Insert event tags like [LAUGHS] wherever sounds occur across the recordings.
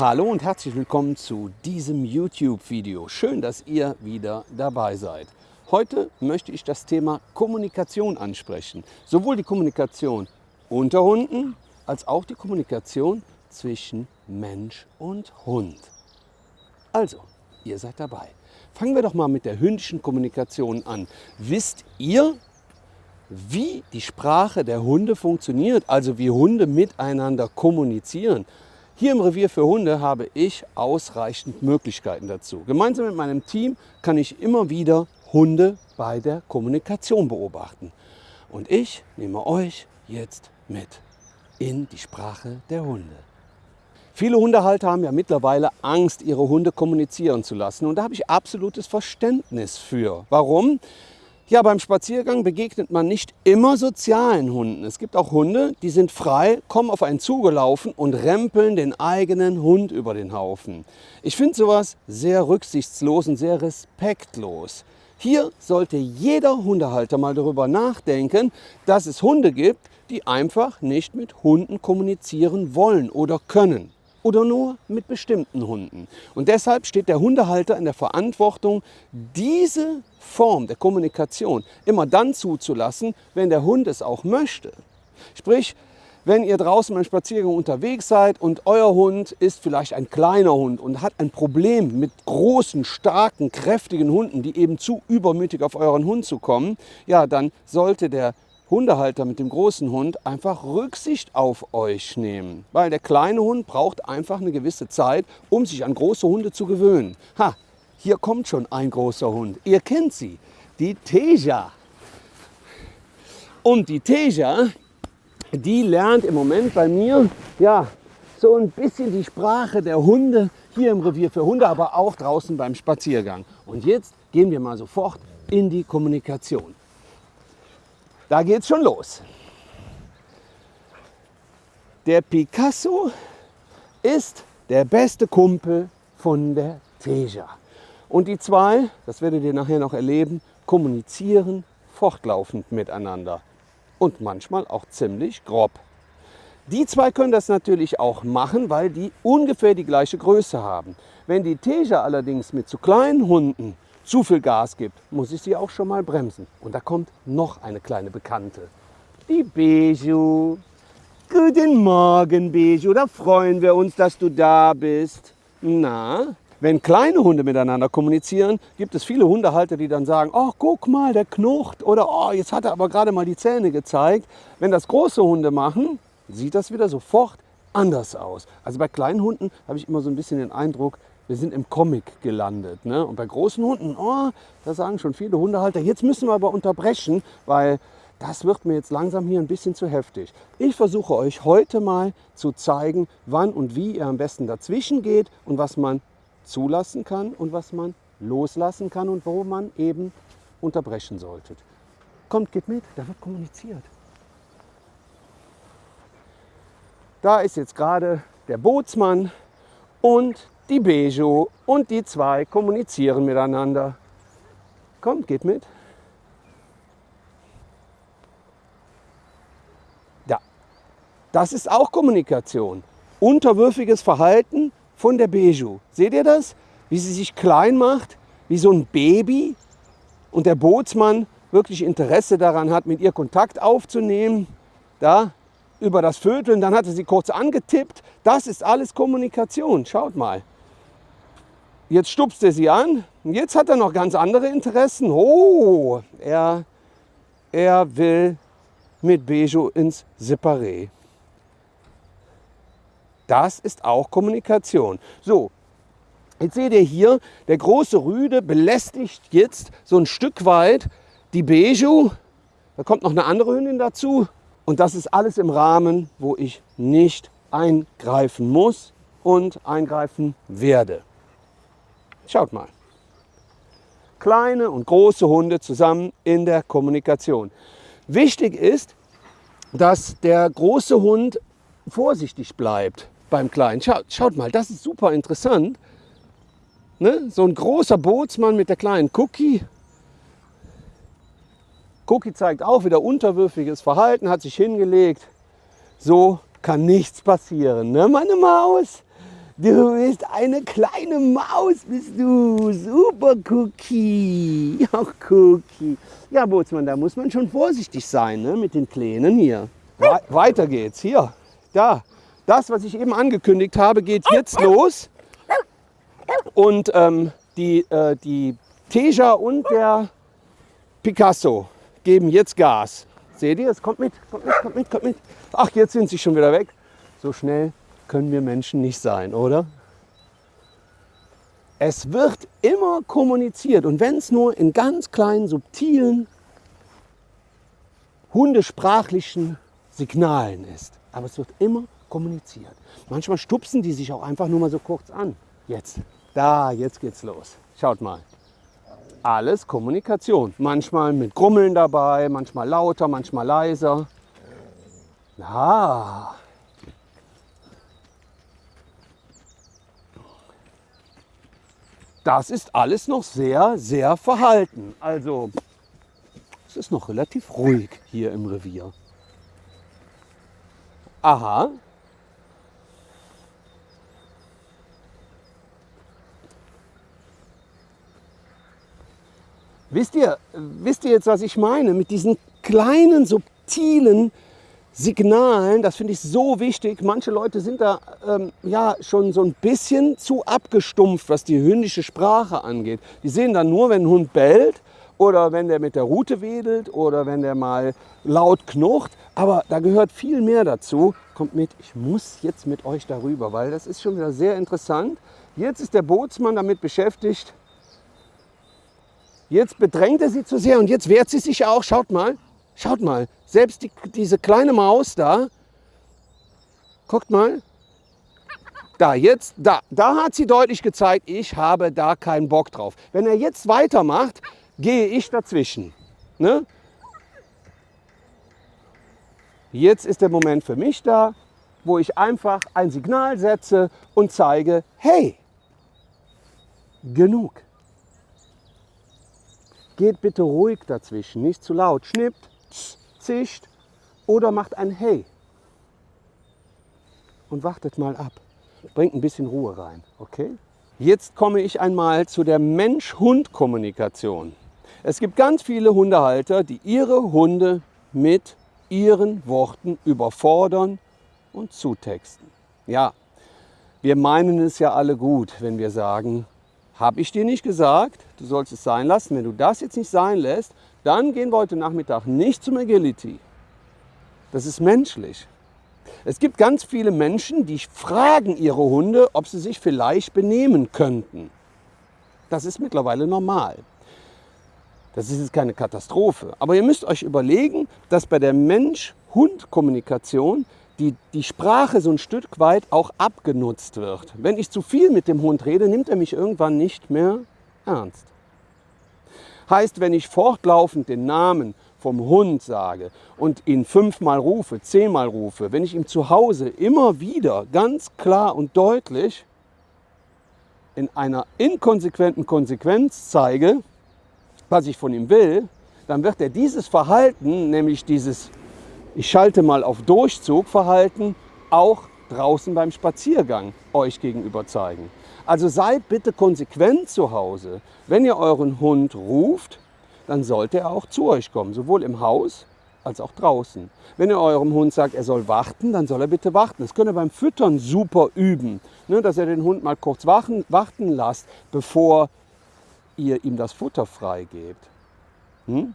Hallo und herzlich willkommen zu diesem YouTube-Video. Schön, dass ihr wieder dabei seid. Heute möchte ich das Thema Kommunikation ansprechen. Sowohl die Kommunikation unter Hunden als auch die Kommunikation zwischen Mensch und Hund. Also, ihr seid dabei. Fangen wir doch mal mit der hündischen Kommunikation an. Wisst ihr, wie die Sprache der Hunde funktioniert, also wie Hunde miteinander kommunizieren? Hier im Revier für Hunde habe ich ausreichend Möglichkeiten dazu. Gemeinsam mit meinem Team kann ich immer wieder Hunde bei der Kommunikation beobachten. Und ich nehme euch jetzt mit in die Sprache der Hunde. Viele Hundehalter haben ja mittlerweile Angst, ihre Hunde kommunizieren zu lassen. Und da habe ich absolutes Verständnis für. Warum? Ja, beim Spaziergang begegnet man nicht immer sozialen Hunden. Es gibt auch Hunde, die sind frei, kommen auf einen zugelaufen und rempeln den eigenen Hund über den Haufen. Ich finde sowas sehr rücksichtslos und sehr respektlos. Hier sollte jeder Hundehalter mal darüber nachdenken, dass es Hunde gibt, die einfach nicht mit Hunden kommunizieren wollen oder können oder nur mit bestimmten Hunden. Und deshalb steht der Hundehalter in der Verantwortung, diese Form der Kommunikation immer dann zuzulassen, wenn der Hund es auch möchte. Sprich, wenn ihr draußen beim Spaziergang unterwegs seid und euer Hund ist vielleicht ein kleiner Hund und hat ein Problem mit großen, starken, kräftigen Hunden, die eben zu übermütig auf euren Hund zu kommen, ja, dann sollte der Hundehalter mit dem großen Hund einfach Rücksicht auf euch nehmen. Weil der kleine Hund braucht einfach eine gewisse Zeit, um sich an große Hunde zu gewöhnen. Ha, hier kommt schon ein großer Hund. Ihr kennt sie, die Teja. Und die Teja, die lernt im Moment bei mir ja, so ein bisschen die Sprache der Hunde hier im Revier für Hunde, aber auch draußen beim Spaziergang. Und jetzt gehen wir mal sofort in die Kommunikation. Da geht es schon los. Der Picasso ist der beste Kumpel von der Teja. Und die zwei, das werdet ihr nachher noch erleben, kommunizieren fortlaufend miteinander. Und manchmal auch ziemlich grob. Die zwei können das natürlich auch machen, weil die ungefähr die gleiche Größe haben. Wenn die Teja allerdings mit zu kleinen Hunden zu viel Gas gibt, muss ich sie auch schon mal bremsen. Und da kommt noch eine kleine Bekannte. Die Beju. Guten Morgen, Beju. Da freuen wir uns, dass du da bist. Na, wenn kleine Hunde miteinander kommunizieren, gibt es viele Hundehalter, die dann sagen, oh, guck mal, der knurrt oder oh, jetzt hat er aber gerade mal die Zähne gezeigt. Wenn das große Hunde machen, sieht das wieder sofort anders aus. Also bei kleinen Hunden habe ich immer so ein bisschen den Eindruck, wir sind im Comic gelandet. Ne? Und bei großen Hunden, oh, da sagen schon viele Hundehalter, jetzt müssen wir aber unterbrechen, weil das wird mir jetzt langsam hier ein bisschen zu heftig. Ich versuche euch heute mal zu zeigen, wann und wie ihr am besten dazwischen geht und was man zulassen kann und was man loslassen kann und wo man eben unterbrechen sollte. Kommt, geht mit, da wird kommuniziert. Da ist jetzt gerade der Bootsmann und die Bejo und die zwei kommunizieren miteinander. Kommt, geht mit. Ja, das ist auch Kommunikation. Unterwürfiges Verhalten von der Beju. Seht ihr das? Wie sie sich klein macht, wie so ein Baby. Und der Bootsmann wirklich Interesse daran hat, mit ihr Kontakt aufzunehmen. Da, über das Vöteln, dann hat er sie kurz angetippt. Das ist alles Kommunikation. Schaut mal. Jetzt stupst er sie an. Und jetzt hat er noch ganz andere Interessen. Oh, er, er will mit Bejo ins Separé. Das ist auch Kommunikation. So, jetzt seht ihr hier, der große Rüde belästigt jetzt so ein Stück weit die Bejo. Da kommt noch eine andere Hündin dazu. Und das ist alles im Rahmen, wo ich nicht eingreifen muss und eingreifen werde. Schaut mal. Kleine und große Hunde zusammen in der Kommunikation. Wichtig ist, dass der große Hund vorsichtig bleibt beim Kleinen. Schaut, schaut mal, das ist super interessant. Ne? So ein großer Bootsmann mit der kleinen Cookie. Cookie zeigt auch wieder unterwürfiges Verhalten, hat sich hingelegt. So kann nichts passieren. Ne? Meine Maus, Du bist eine kleine Maus, bist du. Super Cookie. Ja, Cookie. Ja, Bootsmann, da muss man schon vorsichtig sein ne, mit den Kleinen hier. We weiter geht's. Hier, da. Das, was ich eben angekündigt habe, geht jetzt los. Und ähm, die, äh, die Teja und der Picasso geben jetzt Gas. Seht ihr, es kommt mit, kommt mit, kommt mit, kommt mit. Ach, jetzt sind sie schon wieder weg. So schnell können wir Menschen nicht sein, oder? Es wird immer kommuniziert und wenn es nur in ganz kleinen, subtilen, hundesprachlichen Signalen ist. Aber es wird immer kommuniziert. Manchmal stupsen die sich auch einfach nur mal so kurz an. Jetzt, da, jetzt geht's los. Schaut mal. Alles Kommunikation. Manchmal mit Grummeln dabei, manchmal lauter, manchmal leiser. Ja, das ist alles noch sehr, sehr verhalten. Also es ist noch relativ ruhig hier im Revier. Aha. Wisst ihr, wisst ihr jetzt, was ich meine? Mit diesen kleinen, subtilen Signalen, das finde ich so wichtig. Manche Leute sind da ähm, ja schon so ein bisschen zu abgestumpft, was die hündische Sprache angeht. Die sehen dann nur, wenn ein Hund bellt oder wenn der mit der Rute wedelt oder wenn der mal laut knurrt. Aber da gehört viel mehr dazu. Kommt mit, ich muss jetzt mit euch darüber, weil das ist schon wieder sehr interessant. Jetzt ist der Bootsmann damit beschäftigt. Jetzt bedrängt er sie zu sehr und jetzt wehrt sie sich auch. Schaut mal, Schaut mal, selbst die, diese kleine Maus da, guckt mal, da, jetzt, da, da hat sie deutlich gezeigt, ich habe da keinen Bock drauf. Wenn er jetzt weitermacht, gehe ich dazwischen. Ne? Jetzt ist der Moment für mich da, wo ich einfach ein Signal setze und zeige, hey, genug. Geht bitte ruhig dazwischen, nicht zu laut. Schnippt, zischt oder macht ein Hey und wartet mal ab. Bringt ein bisschen Ruhe rein, okay? Jetzt komme ich einmal zu der Mensch-Hund-Kommunikation. Es gibt ganz viele Hundehalter, die ihre Hunde mit ihren Worten überfordern und zutexten. Ja, wir meinen es ja alle gut, wenn wir sagen, habe ich dir nicht gesagt, du sollst es sein lassen. Wenn du das jetzt nicht sein lässt, dann gehen wir heute Nachmittag nicht zum Agility. Das ist menschlich. Es gibt ganz viele Menschen, die fragen ihre Hunde, ob sie sich vielleicht benehmen könnten. Das ist mittlerweile normal. Das ist jetzt keine Katastrophe. Aber ihr müsst euch überlegen, dass bei der Mensch-Hund-Kommunikation die, die Sprache so ein Stück weit auch abgenutzt wird. Wenn ich zu viel mit dem Hund rede, nimmt er mich irgendwann nicht mehr ernst. Heißt, wenn ich fortlaufend den Namen vom Hund sage und ihn fünfmal rufe, zehnmal rufe, wenn ich ihm zu Hause immer wieder ganz klar und deutlich in einer inkonsequenten Konsequenz zeige, was ich von ihm will, dann wird er dieses Verhalten, nämlich dieses ich schalte mal auf Durchzug Verhalten, auch draußen beim Spaziergang euch gegenüber zeigen. Also seid bitte konsequent zu Hause. Wenn ihr euren Hund ruft, dann sollte er auch zu euch kommen, sowohl im Haus als auch draußen. Wenn ihr eurem Hund sagt, er soll warten, dann soll er bitte warten. Das könnt ihr beim Füttern super üben, ne, dass ihr den Hund mal kurz warten, warten lasst, bevor ihr ihm das Futter freigebt. Hm?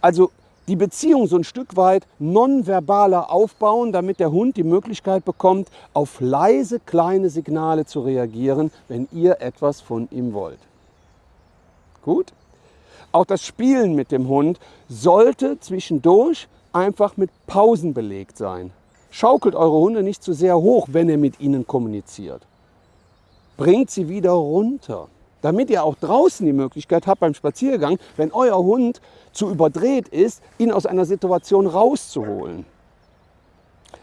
Also die Beziehung so ein Stück weit nonverbaler aufbauen, damit der Hund die Möglichkeit bekommt, auf leise kleine Signale zu reagieren, wenn ihr etwas von ihm wollt. Gut? Auch das Spielen mit dem Hund sollte zwischendurch einfach mit Pausen belegt sein. Schaukelt eure Hunde nicht zu sehr hoch, wenn ihr mit ihnen kommuniziert. Bringt sie wieder runter damit ihr auch draußen die Möglichkeit habt beim Spaziergang, wenn euer Hund zu überdreht ist, ihn aus einer Situation rauszuholen.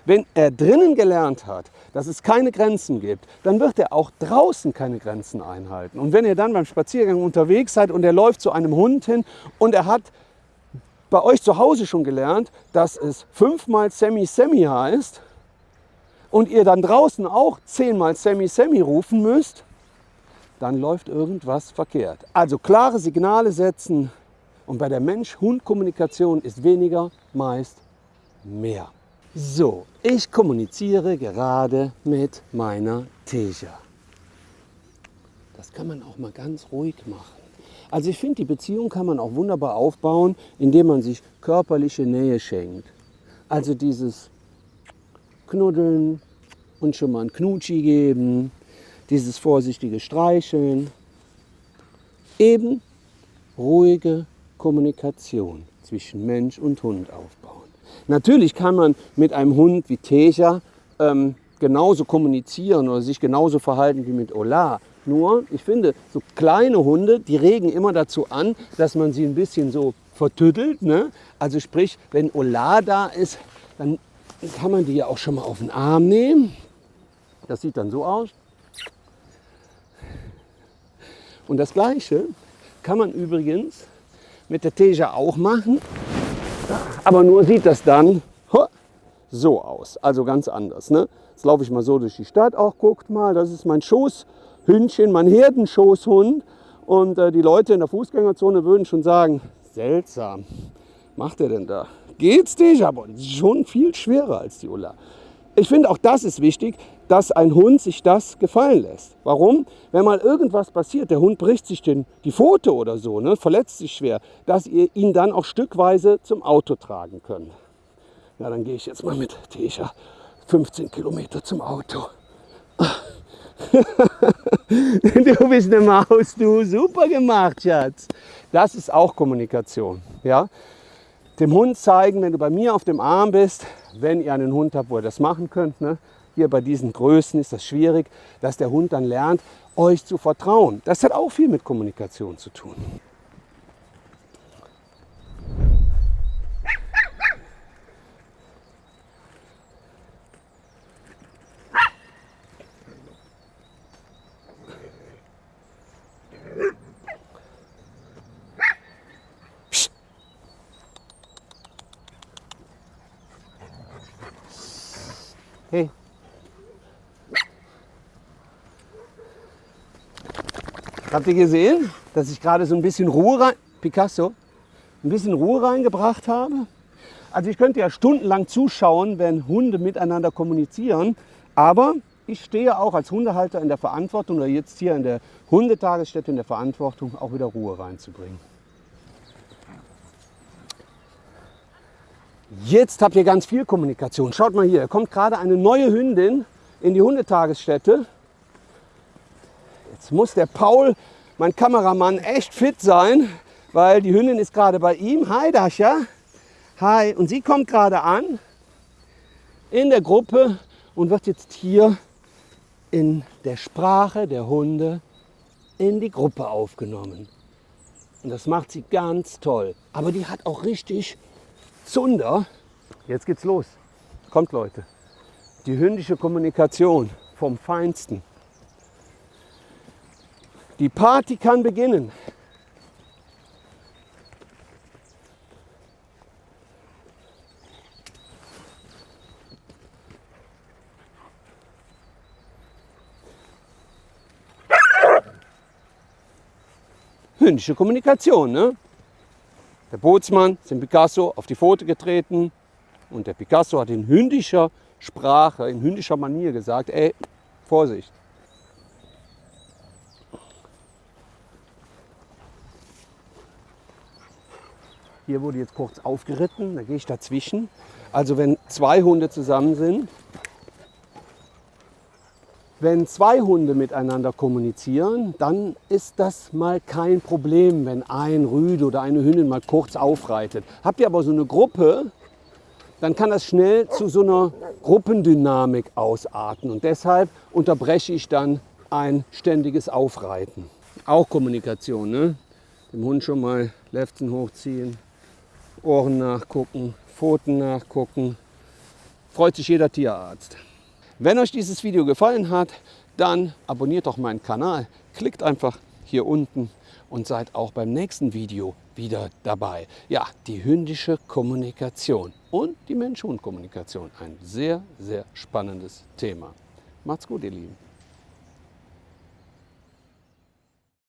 Wenn er drinnen gelernt hat, dass es keine Grenzen gibt, dann wird er auch draußen keine Grenzen einhalten. Und wenn ihr dann beim Spaziergang unterwegs seid und er läuft zu einem Hund hin und er hat bei euch zu Hause schon gelernt, dass es fünfmal Semi-Semi heißt, und ihr dann draußen auch zehnmal Semi Semi rufen müsst, dann läuft irgendwas verkehrt. Also klare Signale setzen und bei der Mensch-Hund-Kommunikation ist weniger meist mehr. So, ich kommuniziere gerade mit meiner Teja. Das kann man auch mal ganz ruhig machen. Also ich finde, die Beziehung kann man auch wunderbar aufbauen, indem man sich körperliche Nähe schenkt. Also dieses Knuddeln und schon mal ein Knutschi geben, dieses vorsichtige Streicheln. Eben ruhige Kommunikation zwischen Mensch und Hund aufbauen. Natürlich kann man mit einem Hund wie Teja ähm, genauso kommunizieren oder sich genauso verhalten wie mit Ola. Nur, ich finde, so kleine Hunde, die regen immer dazu an, dass man sie ein bisschen so vertüttelt. Ne? Also sprich, wenn Ola da ist, dann kann man die ja auch schon mal auf den Arm nehmen. Das sieht dann so aus. Und das Gleiche kann man übrigens mit der Teja auch machen. Aber nur sieht das dann so aus, also ganz anders. Ne? Jetzt laufe ich mal so durch die Stadt, auch guckt mal, das ist mein Schoßhündchen, mein Herdenschoßhund. Und äh, die Leute in der Fußgängerzone würden schon sagen, seltsam, macht er denn da? Geht's dich? Aber schon viel schwerer als die Ulla. Ich finde auch das ist wichtig, dass ein Hund sich das gefallen lässt. Warum? Wenn mal irgendwas passiert, der Hund bricht sich den, die Pfote oder so, ne, verletzt sich schwer, dass ihr ihn dann auch stückweise zum Auto tragen könnt. Ja, dann gehe ich jetzt mal mit Tesha 15 Kilometer zum Auto. [LAUGHS] du bist eine Maus, du. Super gemacht, Schatz. Das ist auch Kommunikation. Ja? Dem Hund zeigen, wenn du bei mir auf dem Arm bist, wenn ihr einen Hund habt, wo ihr das machen könnt, ne? Hier bei diesen Größen ist das schwierig, dass der Hund dann lernt, euch zu vertrauen. Das hat auch viel mit Kommunikation zu tun. Hey. Habt ihr gesehen, dass ich gerade so ein bisschen Ruhe rein, Picasso, ein bisschen Ruhe reingebracht habe? Also ich könnte ja stundenlang zuschauen, wenn Hunde miteinander kommunizieren, aber ich stehe auch als Hundehalter in der Verantwortung oder jetzt hier in der Hundetagesstätte in der Verantwortung, auch wieder Ruhe reinzubringen. Jetzt habt ihr ganz viel Kommunikation. Schaut mal hier, kommt gerade eine neue Hündin in die Hundetagesstätte. Jetzt muss der Paul, mein Kameramann, echt fit sein, weil die Hündin ist gerade bei ihm. Hi Dascha. Hi. Und sie kommt gerade an in der Gruppe und wird jetzt hier in der Sprache der Hunde in die Gruppe aufgenommen. Und das macht sie ganz toll. Aber die hat auch richtig Zunder. Jetzt geht's los. Kommt Leute. Die hündische Kommunikation vom Feinsten. Die Party kann beginnen. Hündische Kommunikation, ne? Der Bootsmann ist dem Picasso auf die Pfote getreten und der Picasso hat in hündischer Sprache, in hündischer Manier gesagt, ey, Vorsicht. Hier wurde jetzt kurz aufgeritten, da gehe ich dazwischen. Also wenn zwei Hunde zusammen sind, wenn zwei Hunde miteinander kommunizieren, dann ist das mal kein Problem, wenn ein Rüde oder eine Hündin mal kurz aufreitet. Habt ihr aber so eine Gruppe, dann kann das schnell zu so einer Gruppendynamik ausarten. Und deshalb unterbreche ich dann ein ständiges Aufreiten. Auch Kommunikation, ne? Dem Hund schon mal Lefzen hochziehen, Ohren nachgucken, Pfoten nachgucken. Freut sich jeder Tierarzt. Wenn euch dieses Video gefallen hat, dann abonniert doch meinen Kanal, klickt einfach hier unten und seid auch beim nächsten Video wieder dabei. Ja, die hündische Kommunikation. und die Mensch-Hund-Kommunikation. Ein sehr, sehr spannendes Thema. Macht's gut, ihr Lieben.